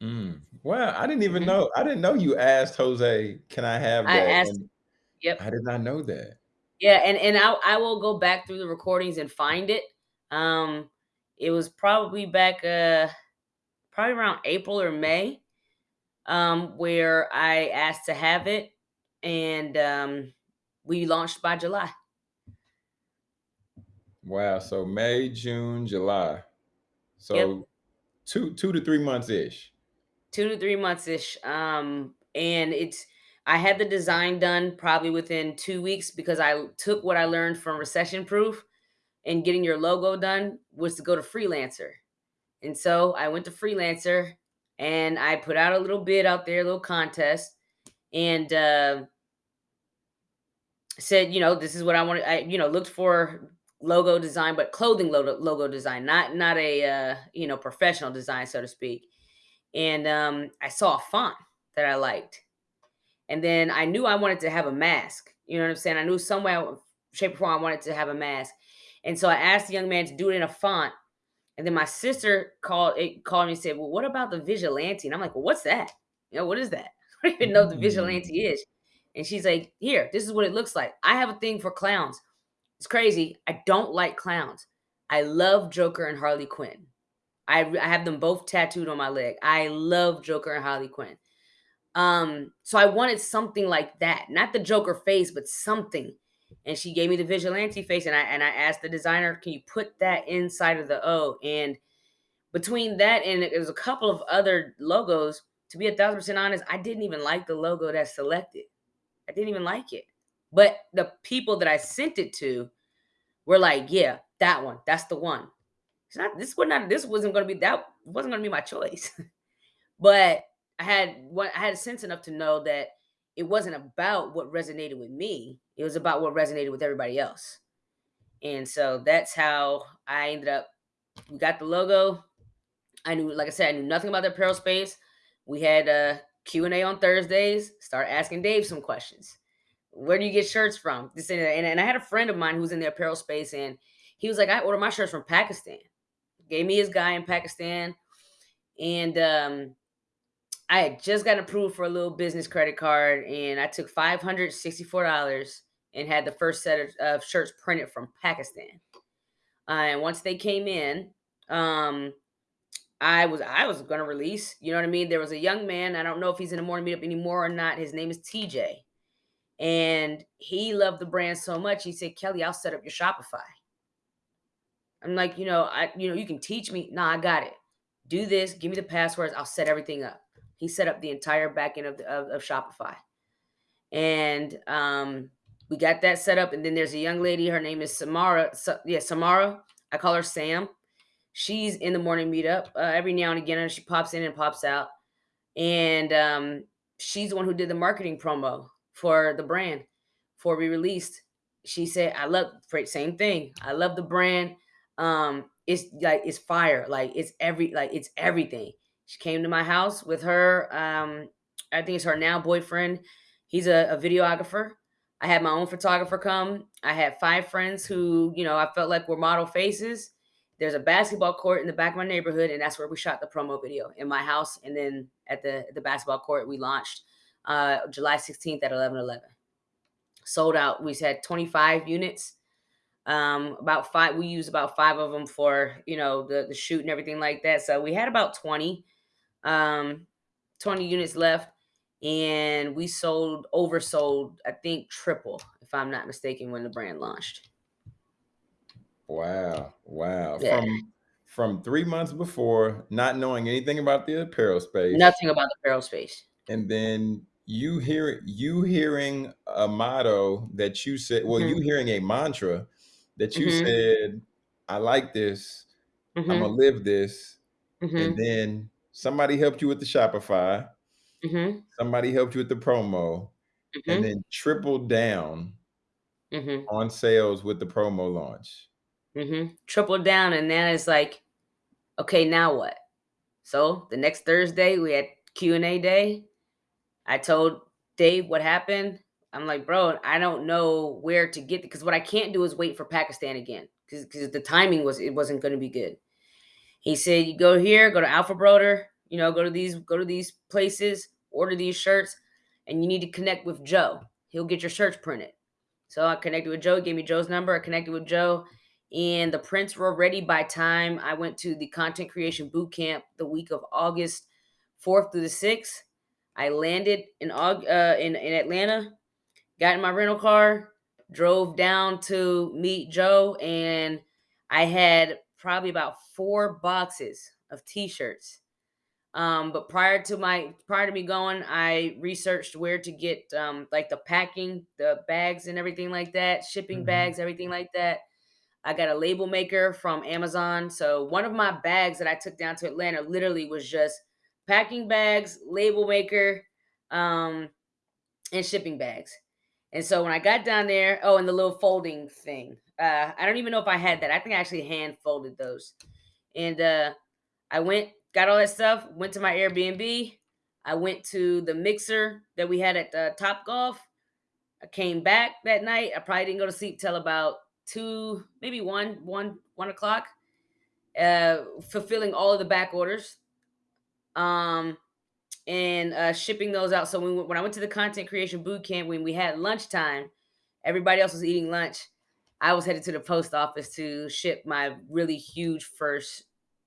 Mm. Well, I didn't even Mhm. know I didn't know you asked Jose, "Can I have I that?" asked And Yep. I did not know that. Yeah, and and I I will go back through the recordings and find it. Um, it was probably back, uh, probably around April or May, um, where I asked to have it, and, um, we launched by July. Wow, so May, June, July. Yep. So 2 2 to 3 months-ish. 2 to 3 months-ish, um, and it's I had the design done probably within 2 weeks because I took what I learned from Recession Proof and getting your logo done was to go to Freelancer. And so I went to Freelancer and I put out a little bid out there, a little contest, and, uh said, you know, "This is what I wanted" I, you know, looked for logo design, but clothing logo logo design, not not a, uh, you know, professional design, so to speak. And, um, I saw a font that I liked, and then I knew I wanted to have a mask, you know what I'm saying? I knew somewhere, shape, or form I wanted to have a mask. And so I asked the young man to do it in a font, and then my sister called eh, called me and said, "Well, what about the Vigilante?" And I'm like, "Well, what's that? You know, what is that?" I don't even know what the Vigilante Mm. is. And she's like, "Here, this is what it looks like." I have a thing for clowns. It's crazy. I don't like clowns. I love Joker and Harley Quinn. I I have them both tattooed on my leg. I love Joker and Harley Quinn. Um, so I wanted something like that, not the Joker face, but something. And she gave me the Vigilante face, and I and I asked the designer, "Can you put that inside of the O?" And between that and there's a couple of other logos, to be a 1000% honest, I didn't even like the logo that's selected. I didn't even like it. But the people that I sent it to were like, "Yeah, that one. That's the one." It's not this was not this wasn't gonna be that wasn't gonna be my choice. But I had what I had sense enough to know that it wasn't about what resonated with me, it was about what resonated with everybody else. And so that's how I ended up we got the logo. I knew like I said, I knew nothing about the apparel space. We had a Q&A on Thursdays, start asking Dave some questions. "Where do you get shirts from?" This and and and I had a friend of mine who was in the apparel space, and he was like, "I order my shirts from Pakistan." Gave me his guy in Pakistan, and, um, I had just gotten approved for a little business credit card, and I took $564 and had the first set of of shirts printed from Pakistan. Uh, and once they came in, um, I was I was gonna release, you know what I mean? There was a young man, I don't know if he's in the morning meetup anymore or not, his name is TJ. And he loved the brand so much, he said, "Kelly, I'll set up your Shopify." I'm like, "You know, I you know, you can teach me" "Nah, I got it. Do this, give me the passwords, I'll set everything up." He set up the entire backend of the of of Shopify. And, um, we got that set up, and then there's a young lady, her name is Samara Sa yeah, Samara. I call her Sam. She's in the morning meetup, uh, every now and again, and she pops in and pops out. And, um, she's the one who did the marketing promo for the brand before we released. She said, "I love" same thing, "I love the brand, um, it's like, it's fire, like, it's every like, it's everything." She came to my house with her, um, I think it's her now boyfriend. He's a a videographer. I had my own photographer come. I had 5 friends who, you know, I felt like were model faces. There's a basketball court in the back of my neighborhood, and that's where we shot the promo video, in my house, and then at the the basketball court, we launched, uh, July 16th at 11:11. Sold out. We had 25 units. Um, about 5 we used about 5 of them for, you know, the the shoot and everything like that, so we had about 20, um, 20 units left, and we sold oversold, I think, triple, if I'm not mistaken, when the brand launched. Wow, wow. Yeah. From from 3 months before, not knowing anything about the apparel space Nothing about the apparel space. and then you hear you hearing a motto that you said well, you Mhm. hearing a mantra that you Mhm. said, "I like this. Imma Mhm. live this." And Mhm. then somebody helped you with the Shopify. Mhm. Somebody helped you with the promo, and Mhm. then tripled down Mhm. on sales with the promo launch. Mhm. Triple down, and then it's like, "Okay, now what?" So, the next Thursday, we had Q&A day. I told Dave what happened. I'm like, "Bro, I don't know where to get because what I can't do is wait for Pakistan again because the timing was it wasn't gonna be good. He said, "You go here, go to Alpha Broder." You know, go to these go to these places, order these shirts, and you need to connect with Joe. He'll get your shirts printed. So I connected with Joe, gave me Joe's number. I connected with Joe, and the prints were ready by time I went to the content creation boot camp the week of August 4th through the 6th. I landed in uh, in, in Atlanta, got in my rental car, drove down to meet Joe, and I had probably about four boxes of t-shirts. Um, but prior to my prior to me going, I researched where to get um, like the packing, the bags and everything like that, shipping hmm bags, everything like that. I got a label maker from Amazon. So one of my bags that I took down to Atlanta literally was just packing bags, label maker, um, and shipping bags. And so when I got down there, oh, and the little folding thing. Uh, I don't even know if I had that. I think I actually hand folded those. And uh, I went, got all that stuff, went to my Airbnb. I went to the mixer that we had at the Top Golf. I came back that night. I probably didn't go to sleep till about two, maybe one, one, one o'clock. Uh, fulfilling all of the back orders. Um, and uh, shipping those out. So when, when I went to the content creation boot camp, when we had lunchtime, everybody else was eating lunch. I was headed to the post office to ship my really huge first,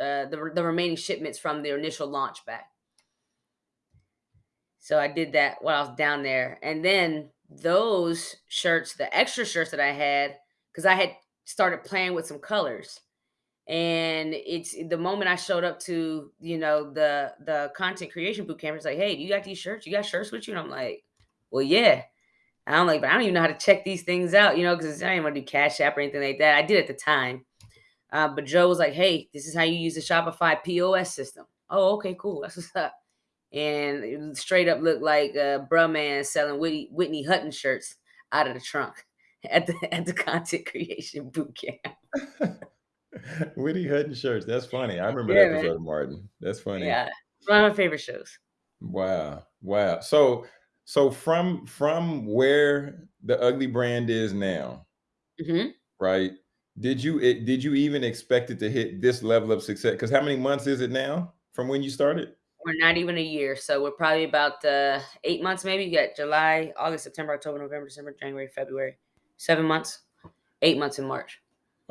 uh, the, the remaining shipments from the initial launch back. So I did that while I was down there. And then those shirts, the extra shirts that I had, because I had started playing with some colors and it's the moment I showed up to, you know, the the content creation boot camp, it's like, hey, you got these shirts? You got shirts with you? And I'm like, well, yeah. And I'm like, but I don't even know how to check these things out, you know, because I didn't want to do Cash App or anything like that. I did at the time. Uh, but Joe was like, hey, this is how you use the Shopify POS system. Oh, okay, cool. That's what's up. And it straight up looked like a bruh man selling Whitney, Whitney Hutton shirts out of the trunk at the at the content creation boot camp. Woody Hutton shirts. That's funny. I remember that Yeah, man. episode of Martin. That's funny. Yeah. One of my favorite shows. Wow. Wow. So so from from where the ugly brand is now, Mhm. right? Did you it, did you even expect it to hit this level of success? Because how many months is it now from when you started? We're not even a year, so we're probably about, uh, 8 months maybe. You got July, August, September, October, November, December, January, February. 7 months. 8 months in March.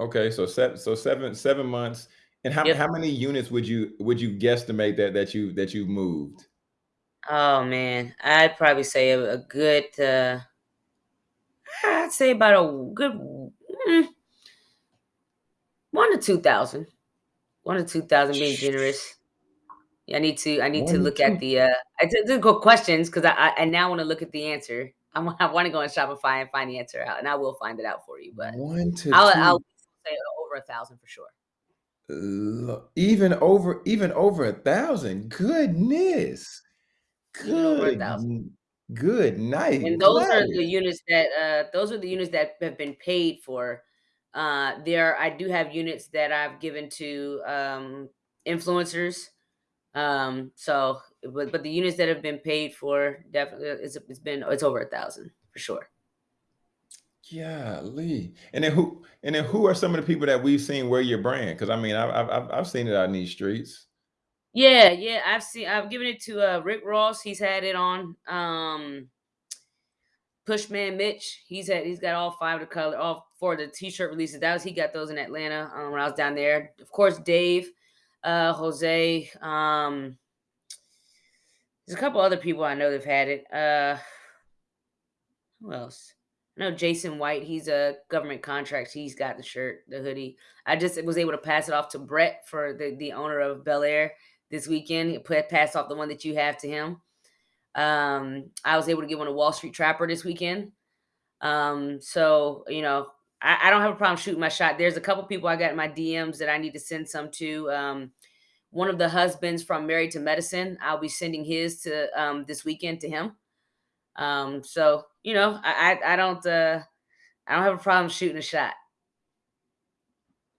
Okay, so seven so seven seven months. And how Yep. how many units would you would you guesstimate that that you that you've moved? Oh, man. I'd probably say a a good, uh I'd say about a good, mm, 1 to 2,000. 1 to 2,000 being generous. Yeah, I need to I need to One to look at the, uh I did go questions 'cause I I I now wanna look at the answer. I wa I wanna go on Shopify and find the answer out, and I will find it out for you, but One to I'll I'll two. Say over a 1,000 for sure. Even over even over a thousand. Goodness. Good, good night. And those are Gladys. the units that, uh those are the units that have been paid for. Uh, there I do have units that I've given to, um, influencers. Um, so but but the units that have been paid for definitely it's it's been it's over a 1,000 for sure. Golly. And then who and then who are some of the people that we've seen wear your brand? Because I mean, I've, I've I've seen it out in these streets. Yeah, yeah, I've seen I've given it to, uh, Rick Ross, he's had it on, um, Pushman Mitch, he's had he's got all 5 of the color all 4 of the t-shirt releases, that was he got those in Atlanta, um, when I was down there. Of course, Dave, uh, Jose, um, there's a couple other people I know that've had it. Uh, who else? Know Jason White, he's a government contract, he's got the shirt, the hoodie. I just was able to pass it off to Brett for the the owner of Bel Air this weekend. He put pass off the one that you have to him. Um, I was able to get one to Wall Street Trapper this weekend. Um, so you know, I, I don't have a problem shooting my shot. There's a couple people I got in my DMs that I need to send some to. Um, one of the husbands from Married to Medicine, I'll be sending his to um, this weekend to him. Um, so you know, I I, I don't uh, I don't have a problem shooting a shot.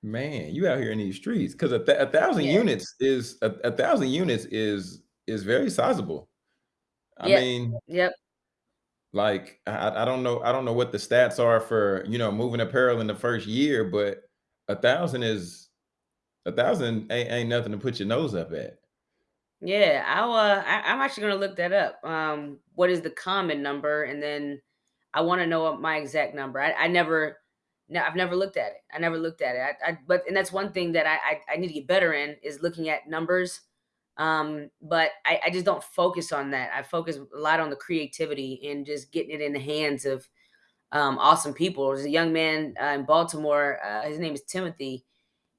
Man, you out here in these streets because a, th- a thousand Yeah. units is a, a thousand units is is very sizable. I Yep. mean, Yep. like I, I don't know I don't know what the stats are for you know moving apparel in the first year, but a thousand is a thousand ain't, ain't nothing to put your nose up at. Yeah, I'll, uh, I I'm actually gonna look that up. Um, what is the common number? And then I wanna know what my exact number. I I never no, I've never looked at it. I never looked at it. I I but and that's one thing that I I I need to get better in is looking at numbers. Um, but I I just don't focus on that. I focus a lot on the creativity and just getting it in the hands of, um, awesome people. There's a young man, uh, in Baltimore, uh, his name is Timothy,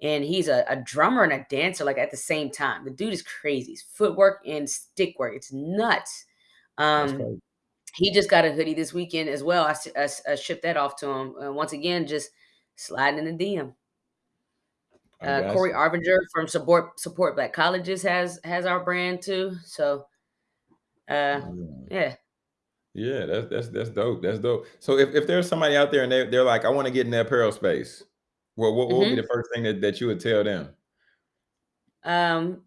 and he's a a drummer and a dancer, like, at the same time. The dude is crazy. His footwork and stick work, it's nuts. Um, he just got a hoodie this weekend as well. I shipped that off to him. Uh, once again, just sliding in the DM. Uh, Corey. Arvinger from Support Support Black Colleges has has our brand too. So, uh, Yeah. yeah. That's that's that's dope. That's dope. So if, if there's somebody out there and they they're like, I want to get in the apparel space, what what what would be Mhm. the first thing that, that you would tell them? Um,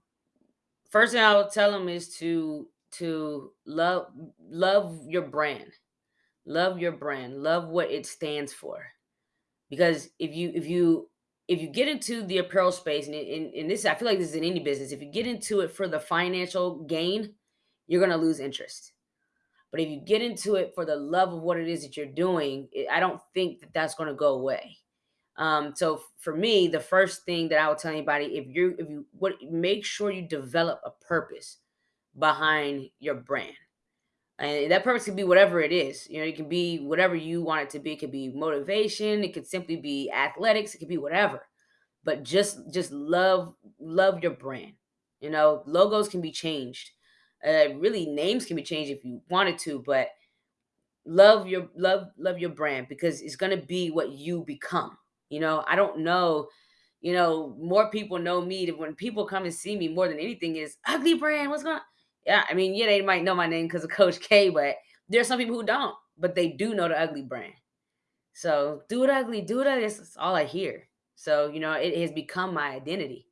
first thing I would tell them is to to love love your brand. Love your brand. Love what it stands for. Because if you if you if you get into the apparel space and in, in this I feel like this is in any business, if you get into it for the financial gain, you're gonna lose interest. But if you get into it for the love of what it is that you're doing, it, I don't think that that's going to go away. Um, so for me, the first thing that I would tell anybody, if you if you what make sure you develop a purpose behind your brand. And that purpose can be whatever it is. You know, it can be whatever you want it to be. It could be motivation, it could simply be athletics, it could be whatever. But just just love love your brand. You know, logos can be changed. Uh, really names can be changed if you wanted to, but love your love love your brand because it's going to be what you become you know i don't know you know more people know me when people come and see me more than anything is ugly brand what's going on yeah i mean yeah they might know my name because of coach k but there's some people who don't but they do know the ugly brand. So do it ugly do it ugly that's all i hear. So you know it has become my identity